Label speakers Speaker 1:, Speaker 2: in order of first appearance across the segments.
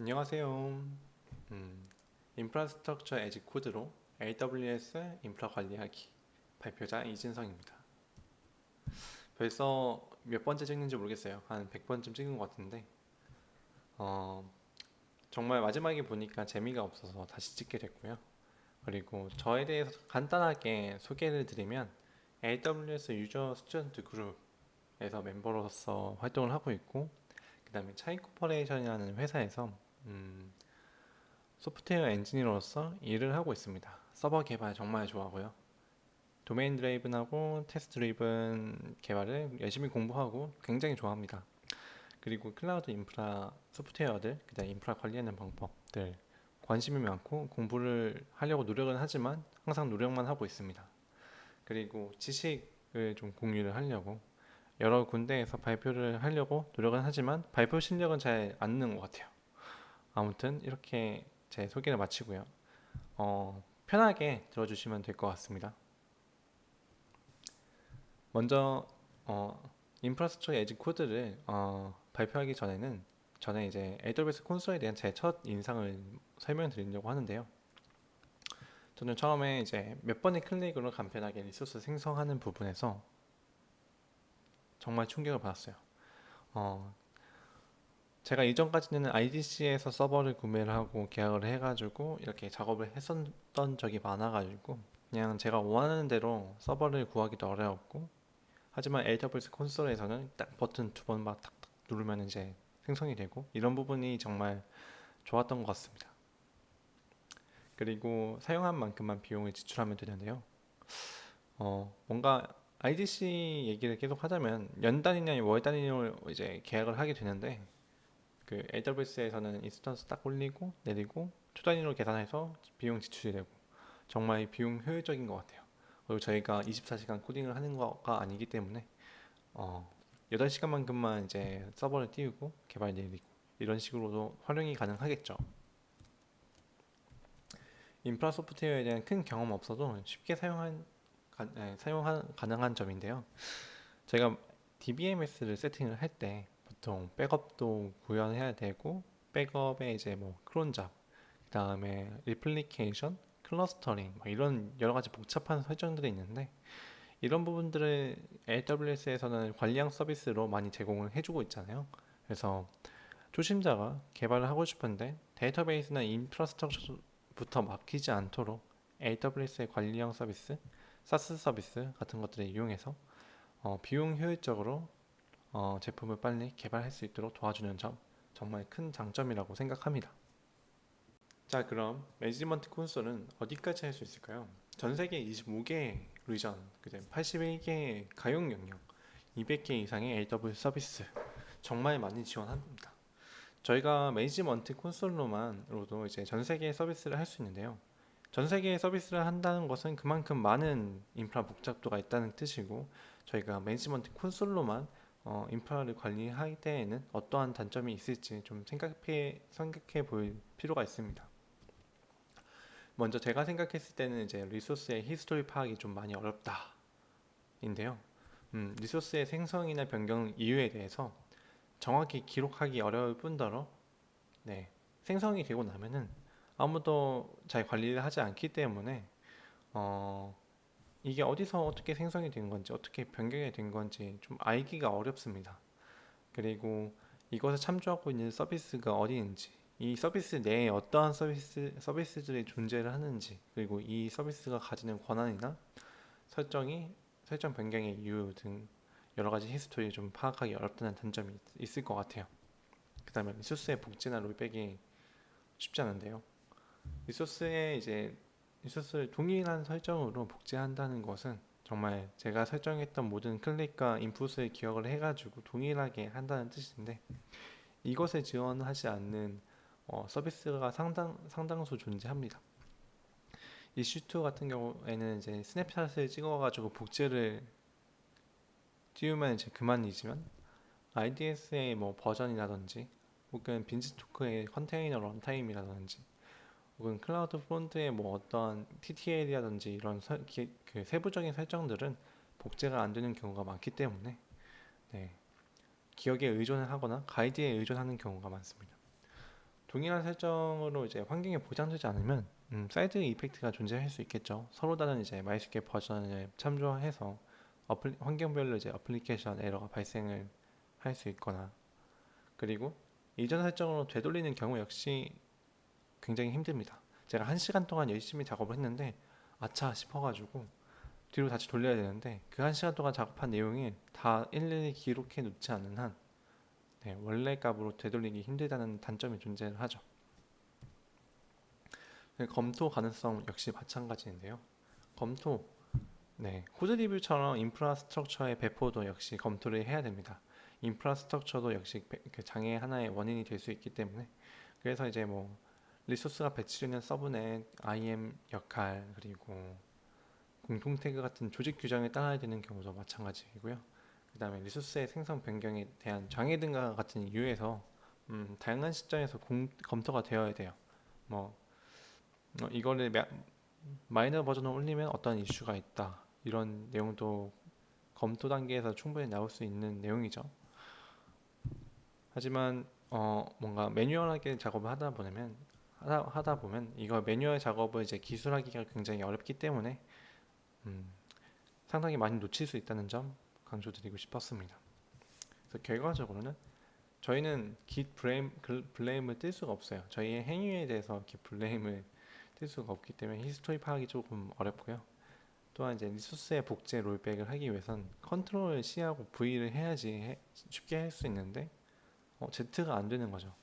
Speaker 1: 안녕하세요. 음, Infrastructure as Code로 AWS 인프라 관리하기 발표자 이진성입니다. 벌써 몇 번째 찍는지 모르겠어요. 한 100번쯤 찍은 것 같은데 어, 정말 마지막에 보니까 재미가 없어서 다시 찍게 됐고요. 그리고 저에 대해서 간단하게 소개를 드리면 AWS User Student Group에서 멤버로서 활동을 하고 있고 그 다음에 차이코퍼레이션이라는 회사에서 음, 소프트웨어 엔지니어로서 일을 하고 있습니다. 서버 개발 정말 좋아하고요. domain driven하고 test driven 개발을 열심히 공부하고 굉장히 좋아합니다. 그리고 클라우드 인프라 소프트웨어들, 그다음 인프라 관리하는 방법들 관심이 많고 공부를 하려고 노력은 하지만 항상 노력만 하고 있습니다. 그리고 지식을 좀 공유를 하려고 여러 군데에서 발표를 하려고 노력은 하지만 발표 실력은 잘 안 느는 것 같아요. 아무튼 이렇게 제 소개를 마치고요. 어, 편하게 들어주시면 될 것 같습니다. 먼저 어, Infrastructure as Code를 어, 발표하기 전에는 전에 이제 AWS 콘솔에 대한 제 첫 인상을 설명드리려고 하는데요. 저는 처음에 이제 몇 번의 클릭으로 간편하게 resource 생성하는 부분에서 정말 충격을 받았어요. 어, 제가 이전까지는 IDC에서 서버를 구매를 하고 계약을 해가지고 이렇게 작업을 했었던 적이 많아가지고 그냥 제가 원하는 대로 서버를 구하기도 어려웠고 하지만 AWS 콘솔에서는 딱 버튼 두 번 막 탁탁 누르면 이제 생성이 되고 이런 부분이 정말 좋았던 것 같습니다. 그리고 사용한 만큼만 비용을 지출하면 되는데요. 어, 뭔가 IDC 얘기를 계속 하자면 연 단위냐 월 단위로 이제 계약을 하게 되는데 그 AWS에서는 instance 딱 올리고 내리고 초 단위로 계산해서 비용 지출이 되고 정말 비용 효율적인 것 같아요. 그리고 저희가 24시간 코딩을 하는 거가 아니기 때문에 어, 8시간만큼만 이제 서버를 띄우고 개발 내리고 이런 식으로도 활용이 가능하겠죠. 인프라 소프트웨어에 대한 큰 경험 없어도 쉽게 사용한 가, 네, 사용 가능한 점인데요. 제가 DBMS를 세팅을 할 때 보통 백업도 구현해야 되고 백업에 이제 뭐 cron job, 그 다음에 replication, clustering 뭐 이런 여러 가지 복잡한 설정들이 있는데 이런 부분들을 AWS에서는 관리형 서비스로 많이 제공을 해주고 있잖아요. 그래서 초심자가 개발을 하고 싶은데 데이터베이스나 infrastructure부터 막히지 않도록 AWS의 관리형 서비스, SaaS 서비스 같은 것들을 이용해서 어, 비용 효율적으로 어, 제품을 빨리 개발할 수 있도록 도와주는 점 정말 큰 장점이라고 생각합니다. 자 그럼 management console은 어디까지 할 수 있을까요? 전 세계 25개 region, 그다음 81개 가용 영역, 200개 이상의 AWS 서비스 정말 많이 지원합니다. 저희가 management console로만으로도 이제 전 세계 서비스를 할 수 있는데요. 전 세계 서비스를 한다는 것은 그만큼 많은 인프라 복잡도가 있다는 뜻이고 저희가 management console로만 어, 인프라를 관리할 때에는 어떠한 단점이 있을지 좀 생각해 생각해 볼 필요가 있습니다. 먼저 제가 생각했을 때는 이제 resource의 history 파악이 좀 많이 어렵다 인데요. 음, 리소스의 생성이나 변경 이유에 대해서 정확히 기록하기 어려울 뿐더러 네, 생성이 되고 나면은 아무도 잘 관리를 하지 않기 때문에 어, 이게 어디서 어떻게 생성이 된 건지 어떻게 변경이 된 건지 좀 알기가 어렵습니다. 그리고 이것을 참조하고 있는 서비스가 어디인지 이 서비스 내에 어떠한 서비스, 서비스들이 존재를 하는지 그리고 이 서비스가 가지는 권한이나 설정이 설정 변경의 이유 등 여러 가지 history 좀 파악하기 어렵다는 단점이 있을 것 같아요. 그 다음에 resource의 복제나 rollback이 쉽지 않은데요. 리소스에 이제 리소스를 동일한 설정으로 복제한다는 것은 정말 제가 설정했던 모든 클릭과 input을 기억을 해가지고 동일하게 한다는 뜻인데 이것을 지원하지 않는 어, 서비스가 상당, 상당수 존재합니다. EC2 같은 경우에는 이제 snapshot을 찍어가지고 복제를 띄우면 이제 그만이지만 RDS의 뭐 버전이라든지 혹은 Beanstalk의 컨테이너 runtime이라든지 혹은 CloudFront의 뭐 어떤 TTL이라든지 이런 서, 기, 그 세부적인 설정들은 복제가 안 되는 경우가 많기 때문에 네, 기억에 의존을 하거나 가이드에 의존하는 경우가 많습니다. 동일한 설정으로 이제 환경에 보장되지 않으면 음, side effect가 존재할 수 있겠죠. 서로 다른 이제 MySQL 버전을 참조해서 appli, 환경별로 이제 어플리케이션 에러가 발생을 할 수 있거나 그리고 이전 설정으로 되돌리는 경우 역시 굉장히 힘듭니다. 제가 한 시간 동안 열심히 작업을 했는데 아차 싶어가지고 뒤로 다시 돌려야 되는데 그 한 시간 동안 작업한 내용이 다 일일이 기록해 놓지 않는 한 네, 원래 값으로 되돌리기 힘들다는 단점이 존재를 하죠. 네, 검토 가능성 역시 마찬가지인데요. 검토, 네, code review처럼 infrastructure의 배포도 역시 검토를 해야 됩니다. infrastructure도 역시 배- 그 장애 하나의 원인이 될 수 있기 때문에 그래서 이제 뭐 resource가 배치되는 subnet, IAM 역할 그리고 공통 태그 같은 조직 규정에 따라야 되는 경우도 마찬가지이고요. 그 다음에 리소스의 생성 변경에 대한 장애 등과 같은 이유에서 음, 다양한 시점에서 공- 검토가 되어야 돼요. 뭐 어, 이거를 마, 마이너 버전을 올리면 어떤 이슈가 있다 이런 내용도 검토 단계에서 충분히 나올 수 있는 내용이죠. 하지만 어, 뭔가 매뉴얼하게 작업을 하다 보면 하다, 하다 보면 이거 매뉴얼 작업을 이제 기술하기가 굉장히 어렵기 때문에 음, 상당히 많이 놓칠 수 있다는 점 강조드리고 싶었습니다. 그래서 결과적으로는 저희는 git blame, 글- blame을 뜰 수가 없어요. 저희의 행위에 대해서 git blame을 뜰 수가 없기 때문에 history 파악이 조금 어렵고요. 또한 이제 resource의 복제 rollback을 하기 위해선 control C하고 V를 해야지 해- 쉽게 할 수 있는데 어, Z가 안 되는 거죠.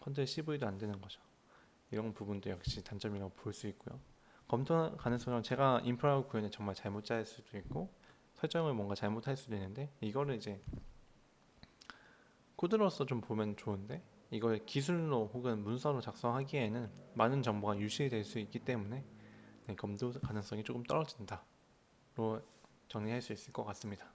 Speaker 1: control CV도 안 되는 거죠. 이런 부분도 역시 단점이라고 볼 수 있고요. 검토 가능성은 제가 인프라 구현을 정말 잘못 짤 수도 있고 설정을 뭔가 잘못할 수도 있는데 이거를 이제 코드로서 좀 보면 좋은데 이걸 기술로 혹은 문서로 작성하기에는 많은 정보가 유실될 수 있기 때문에 네, 검토 가능성이 조금 떨어진다 로 정리할 수 있을 것 같습니다.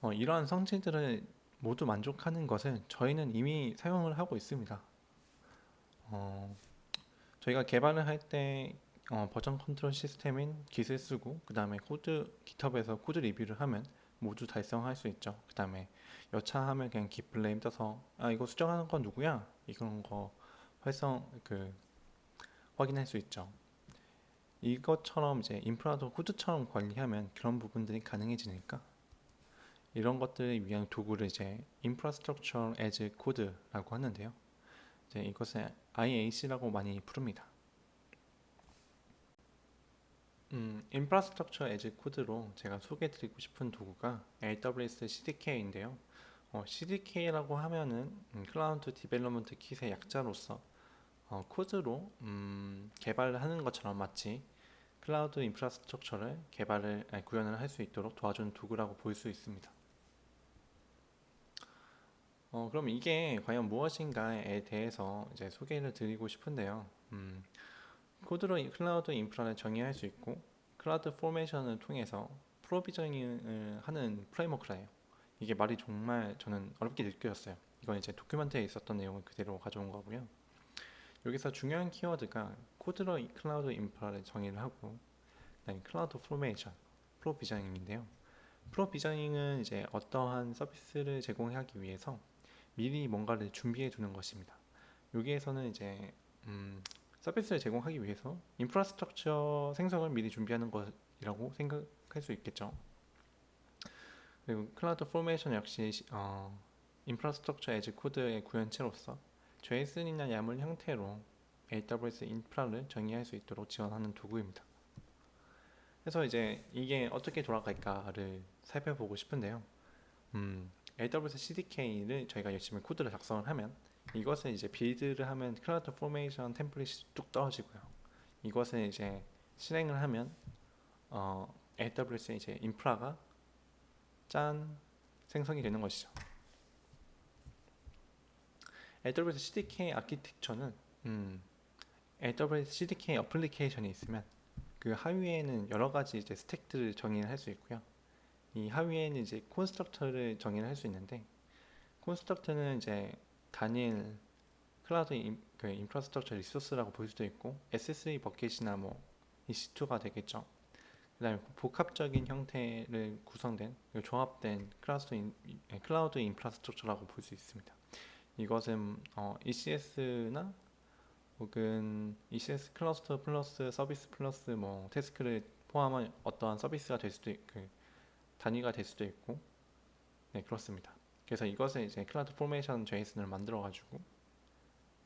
Speaker 1: 어, 이러한 성질들을 모두 만족하는 것을 저희는 이미 사용을 하고 있습니다. 어, 저희가 개발을 할때 어, version control system인 git을 쓰고 그 다음에 코드 GitHub에서 코드 리뷰를 하면 모두 달성할 수 있죠. 그 다음에 여차하면 그냥 blame 떠서 아 이거 수정하는 건 누구야? 이런 거 활성 그 확인할 수 있죠. 이것처럼 이제 인프라도 코드처럼 관리하면 그런 부분들이 가능해지니까 이런 것들을 위한 도구를 이제 Infrastructure as Code라고 하는데요. 이제 이것을 IAC라고 많이 부릅니다. 음, Infrastructure as Code로 제가 소개해드리고 싶은 도구가 AWS CDK인데요. 어, CDK라고 하면은 음, Cloud Development Kit의 약자로서 어, 코드로 음, 개발을 하는 것처럼 마치 클라우드 infrastructure를 개발을 아니, 구현을 할 수 있도록 도와주는 도구라고 볼 수 있습니다. 어, 그럼 이게 과연 무엇인가에 대해서 이제 소개를 드리고 싶은데요. 음, 코드로 이 클라우드 인프라를 정의할 수 있고 CloudFormation을 통해서 provisioning을 하는 framework래요. 이게 말이 정말 저는 어렵게 느껴졌어요. 이건 이제 document에 있었던 내용을 그대로 가져온 거고요. 여기서 중요한 키워드가 코드로 이 클라우드 인프라를 정의를 하고 그다음에 CloudFormation, provisioning인데요. provisioning은 이제 어떠한 서비스를 제공하기 위해서 미리 뭔가를 준비해 두는 것입니다. 여기에서는 이제 음, 서비스를 제공하기 위해서 infrastructure 생성을 미리 준비하는 것이라고 생각할 수 있겠죠. 그리고 CloudFormation 역시 시- 어, infrastructure as code의 구현체로서 JSON이나 YAML 형태로 AWS 인프라를 정의할 수 있도록 지원하는 도구입니다. 그래서 이제 이게 어떻게 돌아갈까를 살펴보고 싶은데요. 음, AWS CDK를 저희가 열심히 코드를 작성을 하면 이것을 이제 빌드를 하면 CloudFormation 템플릿이 뚝 떨어지고요. 이것을 이제 실행을 하면 어, AWS 이제 인프라가 짠 생성이 되는 것이죠. AWS CDK 아키텍처는 음, AWS CDK 어플리케이션이 있으면 그 하위에는 여러 가지 이제 스택들을 정의를 할수 있고요. 이 하위에는 이제 construct를 정의를 할 수 있는데 construct는 이제 단일 클라우드 인, 그 인프라스트럭처 리소스라고 볼 수도 있고 S3 bucket이나 뭐 EC2가 되겠죠. 그 다음에 복합적인 형태를 구성된 조합된 클라우드, 인, 예, 클라우드 인프라스트럭처라고 볼 수 있습니다. 이것은 어, ECS나 혹은 ECS 클러스터 플러스 서비스 플러스 뭐 태스크를 포함한 어떠한 서비스가 될 수도 있고 그 단위가 될 수도 있고 네 그렇습니다. 그래서 이것을 이제 CloudFormation JSON을 만들어 가지고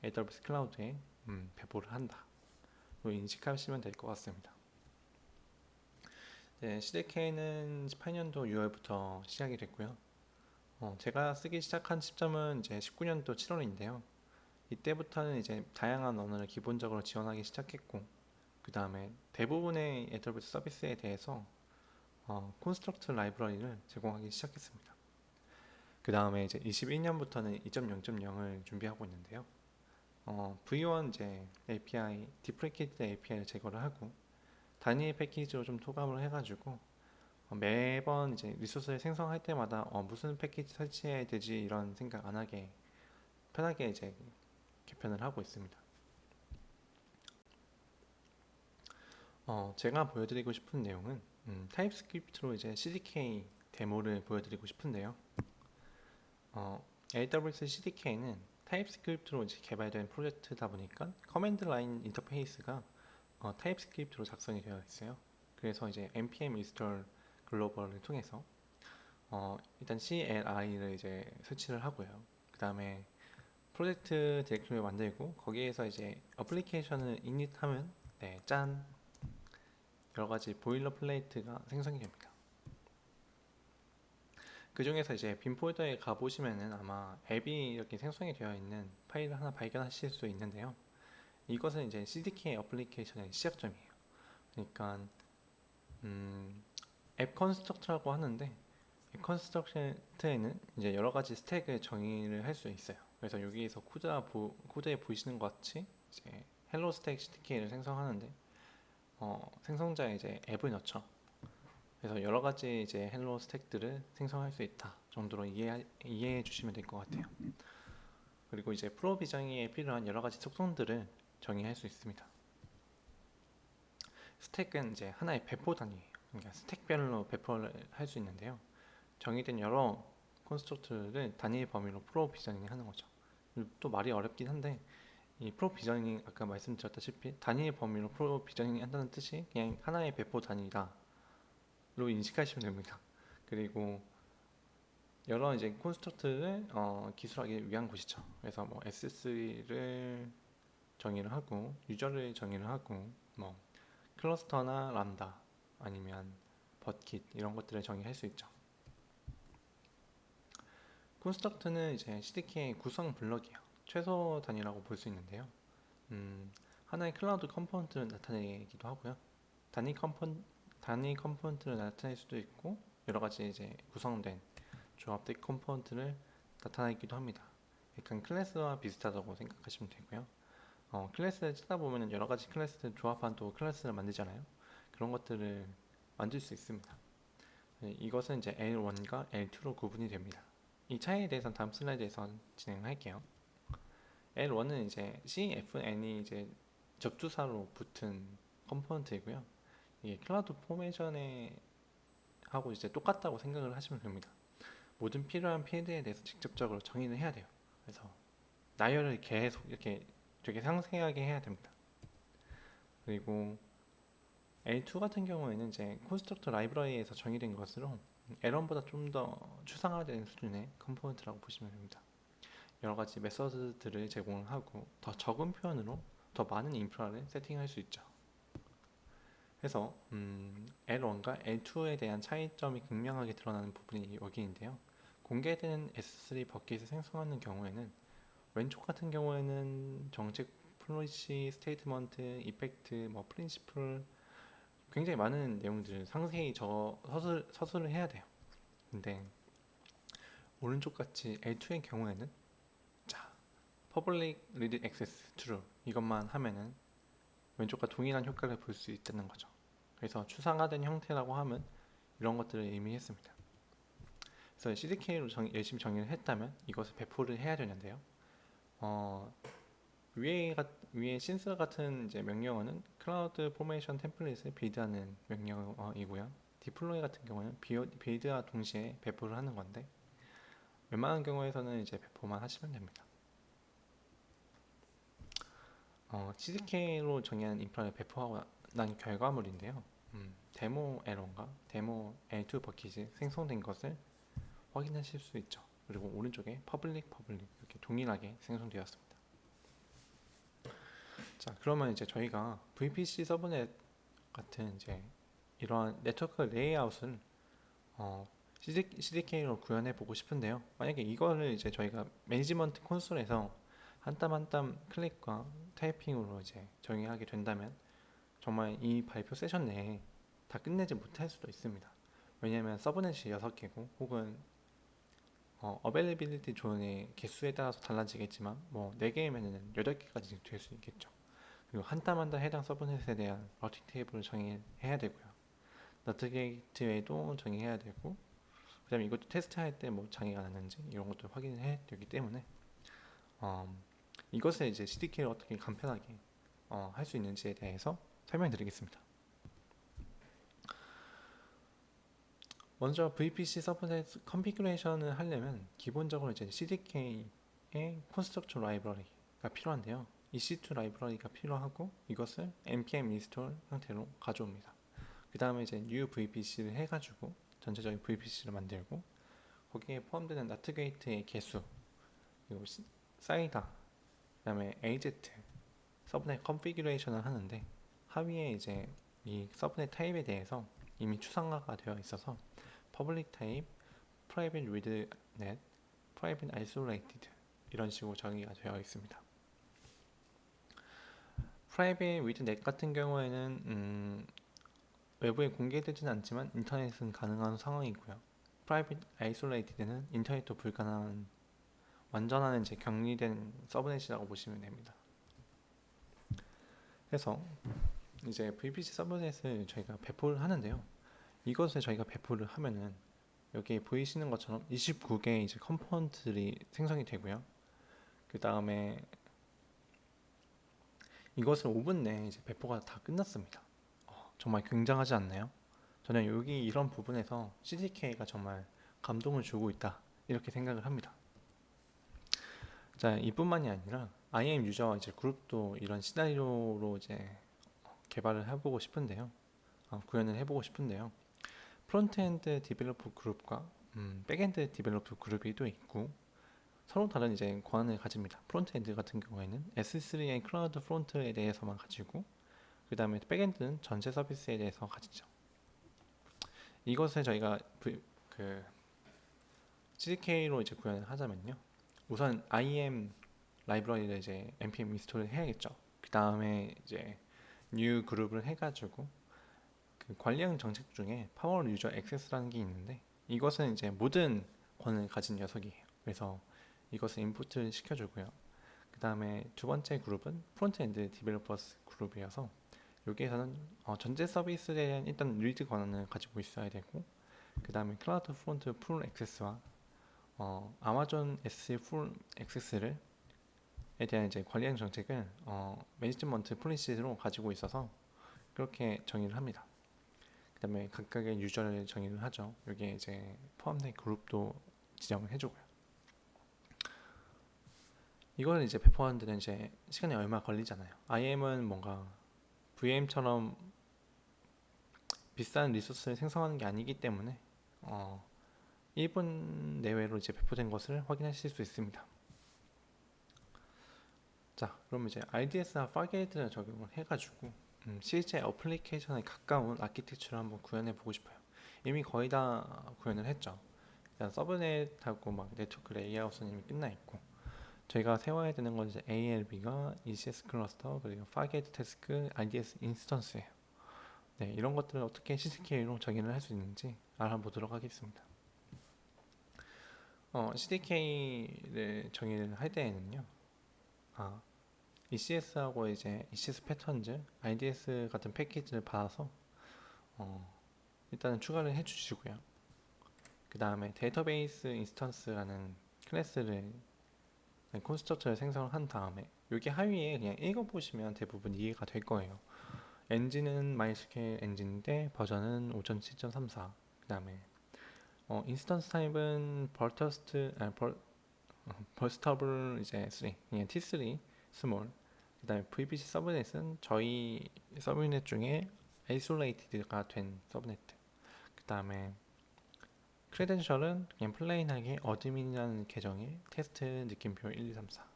Speaker 1: AWS 클라우드에 음, 배포를 한다. 로 인식하시면 될 것 같습니다. 네, CDK는 18년도 6월부터 시작이 됐고요. 어, 제가 쓰기 시작한 시점은 이제 19년도 7월인데요. 이때부터는 이제 다양한 언어를 기본적으로 지원하기 시작했고, 그 다음에 대부분의 AWS 서비스에 대해서 어, 콘스트럭트 라이브러리를 제공하기 시작했습니다. 그 다음에 이제 21년부터는 2.0.0을 준비하고 있는데요. 어, V1 이제 API, deprecated API를 제거를 하고 단위 패키지로 좀 통합을 해가지고 어, 매번 이제 리소스를 생성할 때마다 어, 무슨 패키지 설치해야 되지 이런 생각 안 하게 편하게 이제 개편을 하고 있습니다. 어, 제가 보여드리고 싶은 내용은 음, TypeScript로 이제 CDK 데모를 보여드리고 싶은데요. 어, AWS CDK는 TypeScript로 이제 개발된 프로젝트다 보니까 command line interface가 어, TypeScript로 작성이 되어 있어요. 그래서 이제 npm install global을 통해서 어, 일단 CLI를 이제 설치를 하고요. 그 다음에 프로젝트 디렉토리를 만들고 거기에서 이제 어플리케이션을 init하면 네, 짠 여러 가지 boilerplate가 생성이 됩니다. 그 중에서 이제 bin 폴더에 가보시면은 아마 앱이 이렇게 생성이 되어 있는 파일을 하나 발견하실 수 있는데요. 이것은 이제 CDK 어플리케이션의 시작점이에요. 그러니까 음, 앱 construct라고 하는데 앱 construct에는 이제 여러 가지 스택을 정의를 할 수 있어요. 그래서 여기에서 코드 보, 코드에 보이시는 것 같이 이제 hello stack CDK를 생성하는데 어, 생성자에 이제 앱을 넣죠. 그래서 여러 가지 이제 hello stack들을 생성할 수 있다 정도로 이해 이해해 주시면 될 것 같아요. 그리고 이제 provisioning에 필요한 여러 가지 속성들을 정의할 수 있습니다. 스택은 이제 하나의 배포 단위예요. 그러니까 스택별로 배포를 할 수 있는데요. 정의된 여러 construct를 단위 범위로 provisioning 하는 거죠. 또 말이 어렵긴 한데 이 프로비저닝 아까 말씀드렸다시피 단위 범위로 프로비저닝 한다는 뜻이 그냥 하나의 배포 단위다 로 인식하시면 됩니다. 그리고 여러 이제 콘스트럭트를 어, 기술하기 위한 곳이죠. 그래서 뭐 S3를 정의를 하고 유저를 정의를 하고 뭐 클러스터나 람다 아니면 버킷 이런 것들을 정의할 수 있죠. construct는 이제 CDK의 구성 블럭이에요. 최소 단위라고 볼 수 있는데요. 음, 하나의 클라우드 컴포넌트를 나타내기도 하고요. 단위 컴포 단위 컴포넌트를 나타낼 수도 있고 여러 가지 이제 구성된 조합된 컴포넌트를 나타내기도 합니다. 약간 클래스와 비슷하다고 생각하시면 되고요. 어, 클래스를 쓰다 보면 여러 가지 클래스를 조합한 또 클래스를 만들잖아요. 그런 것들을 만들 수 있습니다. 네, 이것은 이제 L1과 L2로 구분이 됩니다. 이 차이에 대해서는 다음 슬라이드에서 진행할게요. L1은 이제 CFN이 이제 접두사로 붙은 컴포넌트이고요. 이게 CloudFormation에 하고 이제 똑같다고 생각을 하시면 됩니다. 모든 필요한 필드에 대해서 직접적으로 정의를 해야 돼요. 그래서 나열을 계속 이렇게 되게 상세하게 해야 됩니다. 그리고 L2 같은 경우에는 이제 construct 라이브러리에서 정의된 것으로 L1보다 좀 더 추상화된 수준의 컴포넌트라고 보시면 됩니다. 여러 가지 메서드들을 제공하고 더 적은 표현으로 더 많은 인프라를 세팅할 수 있죠. 그래서 음, L1과 L2에 대한 차이점이 극명하게 드러나는 부분이 여기인데요. 공개되는 S3 bucket을 생성하는 경우에는 왼쪽 같은 경우에는 정책 policy, statement, effect, 뭐 principal 굉장히 많은 내용들을 상세히 저 서술, 서술을 해야 돼요. 근데 오른쪽 같이 L2의 경우에는 자, public read access true 이것만 하면은 왼쪽과 동일한 효과를 볼 수 있다는 거죠. 그래서 추상화된 형태라고 하면 이런 것들을 의미했습니다. 그래서 CDK로 정, 열심히 정의를 했다면 이것을 배포를 해야 되는데요. 어, 위에 가, 위에 synth 같은 이제 명령어는 CloudFormation 템플릿을 빌드하는 명령어이고요. deploy 같은 경우는 빌드와 동시에 배포를 하는 건데 웬만한 경우에서는 이제 배포만 하시면 됩니다. 어, CDK로 정의한 인프라를 배포하고 난 결과물인데요. 음, 데모 L1과 데모 L2 버킷이 생성된 것을 확인하실 수 있죠. 그리고 오른쪽에 public public 이렇게 동일하게 생성되었습니다. 자, 그러면 이제 저희가 VPC subnet 같은 이제 이러한 네트워크 레이아웃을 어, CDK로 구현해 보고 싶은데요. 만약에 이거를 이제 저희가 management console에서 한 땀 한 땀 클릭과 타이핑으로 이제 정의하게 된다면 정말 이 발표 세션 내에 다 끝내지 못할 수도 있습니다. 왜냐하면 subnet이 6개고 혹은 어, availability zone의 개수에 따라서 달라지겠지만 뭐 4개이면은 8개까지 될 수 있겠죠. 그리고 한땀 한땀 해당 subnet에 대한 routing table을 정의해야 되고요. NAT gateway도 정의해야 되고 그 다음에 이것도 테스트할 때 뭐 장애가 났는지 이런 것도 확인해야 되기 때문에 어, 이것을 이제 CDK를 어떻게 간편하게 어, 할 수 있는지에 대해서 설명드리겠습니다. 먼저 VPC subnet configuration을 하려면 기본적으로 이제 CDK의 construct library가 필요한데요. EC2 library가 필요하고 이것을 npm install 형태로 가져옵니다. 그 다음에 이제 new VPC를 해가지고 전체적인 VPC를 만들고 거기에 포함되는 NAT gate의 개수 그리고 시- CIDR 그 다음에 AZ subnet configuration을 하는데 하위에 이제 이 subnet 타입에 대해서 이미 추상화가 되어 있어서 public type, private with NAT, private isolated 이런 식으로 정의가 되어 있습니다. private with NAT 같은 경우에는 음, 외부에 공개되지는 않지만 인터넷은 가능한 상황이고요. private isolated는 인터넷도 불가능한 완전한 이제 격리된 subnet이라고 보시면 됩니다. 그래서 이제 VPC subnet을 저희가 배포를 하는데요. 이것을 저희가 배포를 하면은 여기 보이시는 것처럼 29개의 이제 component들이 생성이 되고요. 그 다음에 이것을 5분 내에 이제 배포가 다 끝났습니다. 어, 정말 굉장하지 않나요? 저는 여기 이런 부분에서 CDK가 정말 감동을 주고 있다 이렇게 생각을 합니다. 자, 이뿐만이 아니라 IAM 유저와 이제 그룹도 이런 시나리오로 이제 개발을 해보고 싶은데요. 어, 구현을 해보고 싶은데요. frontend developer 그룹과 음, backend developer 그룹이 또 있고 서로 다른 이제 권한을 가집니다. frontend 같은 경우에는 S3와 CloudFront에 대해서만 가지고 그 다음에 backend는 전체 서비스에 대해서 가지죠. 이것을 저희가 그 CDK로 이제 구현을 하자면요. 우선 IAM library를 이제 npm install을 해야겠죠. 그 다음에 이제 new 그룹을 해가지고 그 관리형 정책 중에 power user access라는 게 있는데 이것은 이제 모든 권한을 가진 녀석이에요. 그래서 이것을 input을 시켜주고요. 그 다음에 두 번째 그룹은 frontend developers 그룹이어서 여기에서는 어, 전체 서비스에 대한 일단 read 권한을 가지고 있어야 되고 그 다음에 CloudFront full access와 어, 아마존 S 풀 액세스를 에 대한 이제 관리형 정책을 어, management policy로 가지고 있어서 그렇게 정의를 합니다. 그 다음에 각각의 유저를 정의를 하죠. 여기에 이제 포함된 그룹도 지정을 해주고요. 이걸 이제 배포하는 데는 이제 시간이 얼마 걸리잖아요. IAM은 뭔가 VM처럼 비싼 리소스를 생성하는 게 아니기 때문에 어, 1분 내외로 이제 배포된 것을 확인하실 수 있습니다. 자, 그럼 이제 RDS와 Fargate를 적용을 해가지고 음, 실제 어플리케이션에 가까운 아키텍처를 한번 구현해 보고 싶어요. 이미 거의 다 구현을 했죠. 일단 subnet하고 막 네트워크 레이아웃은 이미 끝나 있고 저희가 세워야 되는 건 이제 ALB와 ECS cluster 그리고 Fargate task RDS instance예요. 네, 이런 것들을 어떻게 CDK로 정의를 할수 있는지 알아보도록 하겠습니다. 어, CDK를 정의를 할 때에는요. 아, ECS하고 이제 ECS patterns, RDS 같은 패키지를 받아서 어, 일단은 추가를 해주시고요. 그 다음에 database instance라는 클래스를 네, constructor를 생성을 한 다음에 여기 하위에 그냥 읽어보시면 대부분 이해가 될 거예요. 엔진은 MySQL 엔진인데 버전은 5.7.34. 그 다음에 어, instance 타입은 벌터스트, 아, 벌, 어, burstable 이제 3, 그냥 T3 small. 그 다음에 VPC subnet은 저희 subnet 중에 isolated가 된 subnet. 그 다음에 credential은 그냥 plain하게 admin이라는 계정의 테스트 느낌표 1, 2, 3, 4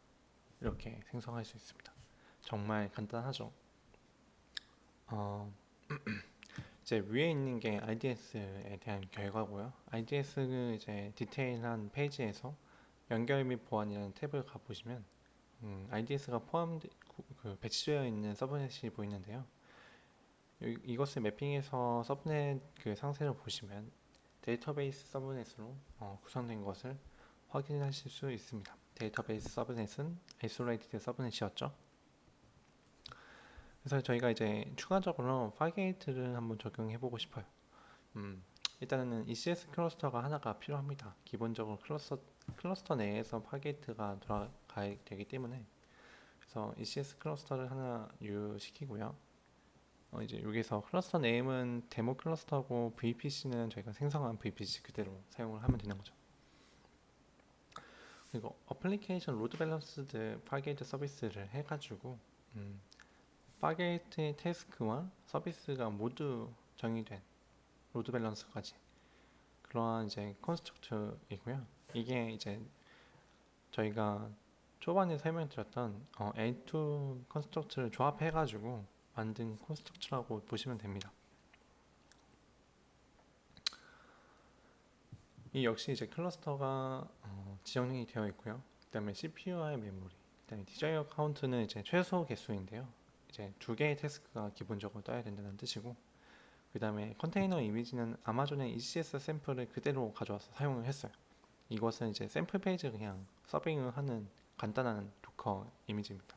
Speaker 1: 이렇게 생성할 수 있습니다. 정말 간단하죠. 어, 이제 위에 있는 게 RDS에 대한 결과고요. RDS는 이제 디테일한 페이지에서 연결 및 보안이라는 탭을 가보시면 음, RDS가 포함 그 배치되어 있는 subnet이 보이는데요. 이, 이것을 매핑해서 subnet 그 상세를 보시면 database subnet으로 어, 구성된 것을 확인하실 수 있습니다. database subnet은 isolated subnet이었죠. 그래서 저희가 이제 추가적으로 Fargate를 한번 적용해 보고 싶어요. 음, 일단은 ECS 클러스터가 하나가 필요합니다. 기본적으로 클러스터, 클러스터 내에서 Fargate가 돌아가야 되기 때문에 그래서 ECS 클러스터를 하나 유지시키고요. 어, 이제 여기서 cluster name은 demo cluster고 VPC는 저희가 생성한 VPC 그대로 사용을 하면 되는 거죠. 그리고 Application Load Balanced Fargate Service를 해가지고 음, Fargate의 task와 서비스가 모두 정의된 load balance까지 그러한 이제 construct이고요. 이게 이제 저희가 초반에 설명드렸던 어, N2 컨스트럭트를 조합해가지고 만든 construct라고 보시면 됩니다. 이 역시 이제 클러스터가 어, 지정이 되어 있고요. 그 다음에 CPU와의 메모리, 그 다음에 desired count는 이제 최소 개수인데요. 이제 두 개의 task가 기본적으로 떠야 된다는 뜻이고, 그 다음에 컨테이너 이미지는 아마존의 ECS 샘플을 그대로 가져와서 사용을 했어요. 이것은 이제 샘플 페이지 그냥 serving을 하는 간단한 Docker 이미지입니다.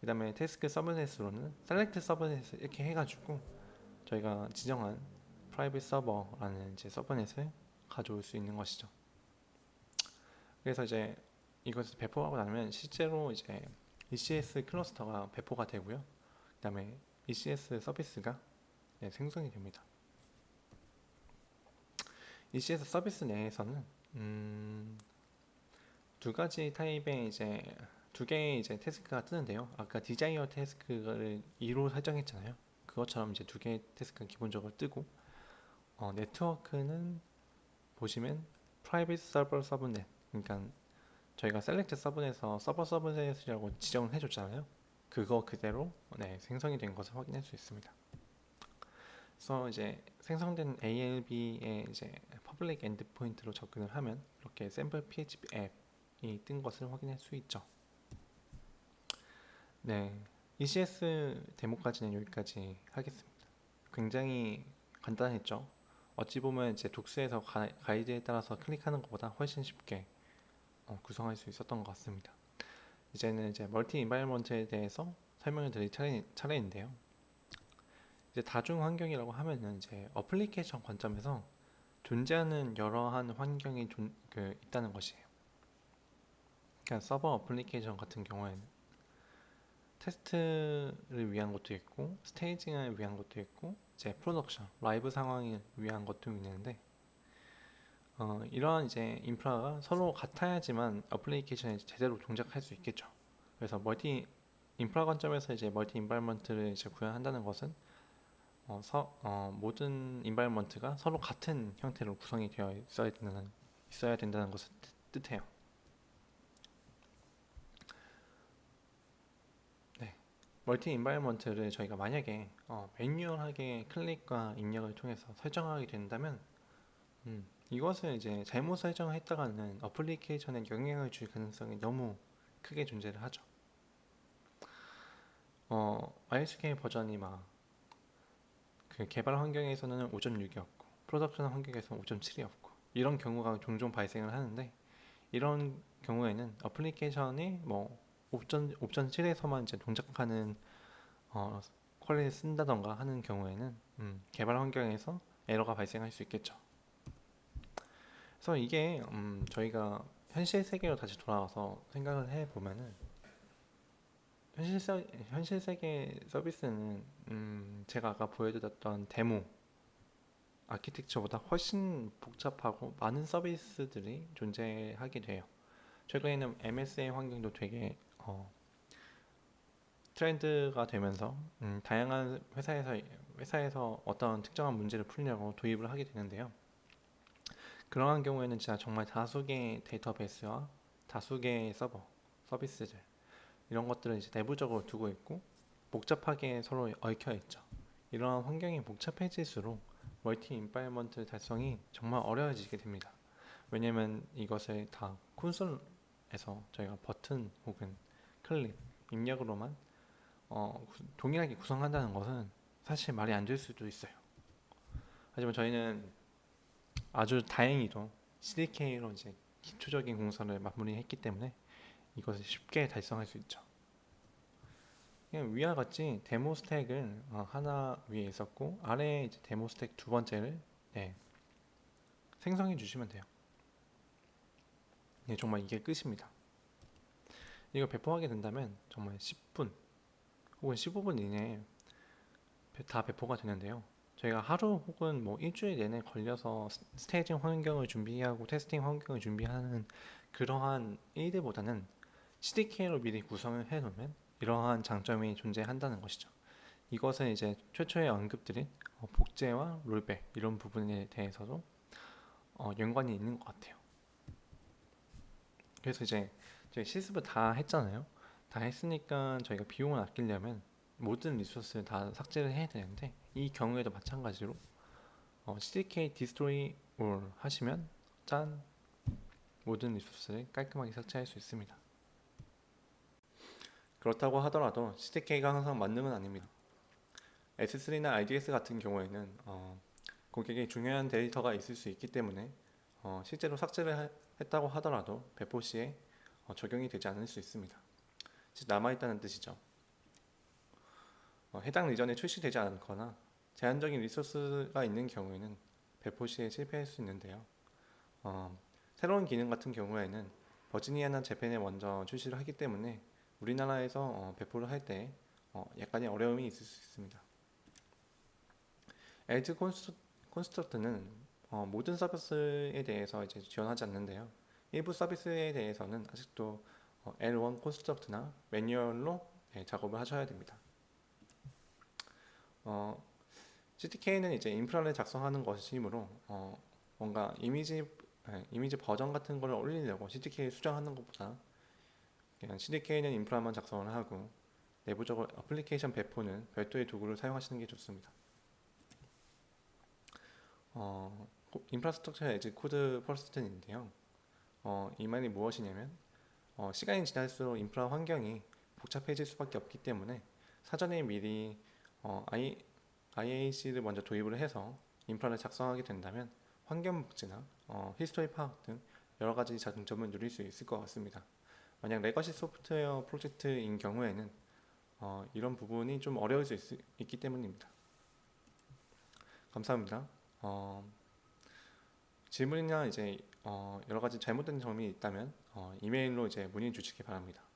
Speaker 1: 그 다음에 task subnet으로는 select subnet 이렇게 해가지고 저희가 지정한 private server라는 이제 subnet을 가져올 수 있는 것이죠. 그래서 이제 이것을 배포하고 나면 실제로 이제 ECS 클러스터가 배포가 되고요. 그 다음에 ECS 서비스가 네, 생성이 됩니다. ECS 서비스 내에서는 음, 두 가지 타입의 이제 두 개의 이제 task가 뜨는데요. 아까 desired task를 2로 설정했잖아요. 그것처럼 이제 두 개의 task가 기본적으로 뜨고 어, 네트워크는 보시면 private server subnet 그러니까 저희가 select subnet에서 server subnet이라고 지정을 해줬잖아요. 그거 그대로 네, 생성이 된 것을 확인할 수 있습니다. 그래서 이제 생성된 ALB의 이제 public endpoint로 접근을 하면 이렇게 샘플 PHP 앱이 뜬 것을 확인할 수 있죠. 네, ECS 데모까지는 여기까지 하겠습니다. 굉장히 간단했죠. 어찌 보면 이제 docs에서 가, 이드에 따라서 클릭하는 것보다 훨씬 쉽게 어, 구성할 수 있었던 것 같습니다. 이제는 이제 multi environment에 대해서 설명을 드릴 차례, 차례 인데요. 이제 다중 환경이라고 하면은 이제 어플리케이션 관점에서 존재하는 여러한 환경이 존, 그, 있다는 것이에요. 그러니까 서버 어플리케이션 같은 경우에는 테스트를 위한 것도 있고 staging을 위한 것도 있고 이제 프로덕션 라이브 상황을 위한 것도 있는데 어, 이러한 이제 인프라가 서로 같아야지만 어플리케이션이 제대로 동작할 수 있겠죠. 그래서 멀티 인프라 관점에서 이제 multi environment를 이제 구현한다는 것은 어, 서, 어, 모든 environment가 서로 같은 형태로 구성이 되어 있어야 된다는 있어야 된다는 것을 뜻 해요. multi environment를 저희가 만약에 어, manual하게 클릭과 입력을 통해서 설정하게 된다면 음, 이것을 이제 잘못 설정했다가는 어플리케이션에 영향을 줄 가능성이 너무 크게 존재를 하죠. 어, MySQL 버전이 막 그 개발 환경에서는 5.6이었고 프로덕션 환경에서는 5.7이었고 이런 경우가 종종 발생을 하는데 이런 경우에는 어플리케이션이 뭐 5.7 5.7에서만 이제 동작하는 어, query를 쓴다던가 하는 경우에는 음, 개발 환경에서 에러가 발생할 수 있겠죠. 그래서 이게 음, 저희가 현실 세계로 다시 돌아와서 생각을 해 보면은 현실 세, 현실 세계 서비스는 음, 제가 아까 보여드렸던 데모 아키텍처보다 훨씬 복잡하고 많은 서비스들이 존재하게 돼요. 최근에는 MSA 환경도 되게 어, 트렌드가 되면서 음, 다양한 회사에서 회사에서 어떤 특정한 문제를 풀려고 도입을 하게 되는데요. 그러한 경우에는 진짜 정말 다수의 데이터베이스와 다수의 서버 서비스들 이런 것들을 이제 내부적으로 두고 있고 복잡하게 서로 얽혀 있죠. 이러한 환경이 복잡해질수록 multi environment 달성이 정말 어려워지게 됩니다. 왜냐면 이것을 다 콘솔에서 저희가 버튼 혹은 클릭, 입력으로만 어, 구- 동일하게 구성한다는 것은 사실 말이 안 될 수도 있어요. 하지만 저희는 아주 다행히도 CDK로 이제 기초적인 공사를 마무리했기 때문에 이것을 쉽게 달성할 수 있죠. 위와 같이 데모 스택을 어, 하나 위에 있었고 아래에 이제 데모 스택 두 번째를 네, 생성해 주시면 돼요. 네, 정말 이게 끝입니다. 이거 배포하게 된다면 정말 10분 혹은 15분 이내에 배- 다 배포가 되는데요. 저희가 하루 혹은 뭐 일주일 내내 걸려서 스- staging 환경을 준비하고 테스팅 환경을 준비하는 그러한 일들보다는 CDK로 미리 구성을 해놓으면 이러한 장점이 존재한다는 것이죠. 이것은 이제 최초에 언급드린 어, 복제와 rollback 이런 부분에 대해서도 어, 연관이 있는 것 같아요. 그래서 이제 저희 실습을 다 했잖아요. 다 했으니까 저희가 비용을 아끼려면 모든 리소스를 다 삭제를 해야 되는데 이 경우에도 마찬가지로 어, CDK destroy all 하시면 짠 모든 리소스를 깔끔하게 삭제할 수 있습니다. 그렇다고 하더라도 CDK가 항상 건 아닙니다. S3나 RDS 같은 경우에는 어, 고객의 중요한 데이터가 있을 수 있기 때문에 어, 실제로 삭제를 하- 했다고 하더라도 배포 시에 어, 적용이 되지 않을 수 있습니다. 즉 남아있다는 뜻이죠. 어, 해당 region에 출시되지 않거나 제한적인 리소스가 있는 경우에는 배포 시에 실패할 수 있는데요. 어, 새로운 기능 같은 경우에는 버지니아나 Japan에 먼저 출시를 하기 때문에 우리나라에서 어, 배포를 할때 어, 약간의 어려움이 있을 수 있습니다. as construct는 어, 모든 서비스에 대해서 이제 지원하지 않는데요. 일부 서비스에 대해서는 아직도 어, L1 콘스트럭트나 매뉴얼로 네, 작업을 하셔야 됩니다. 어, CTK는 이제 인프라를 작성하는 것이므로 어, 뭔가 이미지 네, 이미지 버전 같은 걸 올리려고 CTK 수정하는 것보다 그냥 CDK는 인프라만 작성을 하고 내부적으로 애플리케이션 배포는 별도의 도구를 사용하시는 게 좋습니다. 어, infrastructure as code first인데요. 어, 이 말이 무엇이냐면 어, 시간이 지날수록 인프라 환경이 복잡해질 수밖에 없기 때문에 사전에 미리 어, I, IAC를 먼저 도입을 해서 인프라를 작성하게 된다면 환경 복제나 어, history 파악 등 여러 가지 장점을 누릴 수 있을 것 같습니다. 만약 legacy 소프트웨어 프로젝트인 경우에는 어, 이런 부분이 좀 어려울 수 있, 있기 때문입니다. 감사합니다. 어, 질문이나 이제 어, 여러 가지 잘못된 점이 있다면 어, 이메일로 이제 문의 주시기 바랍니다.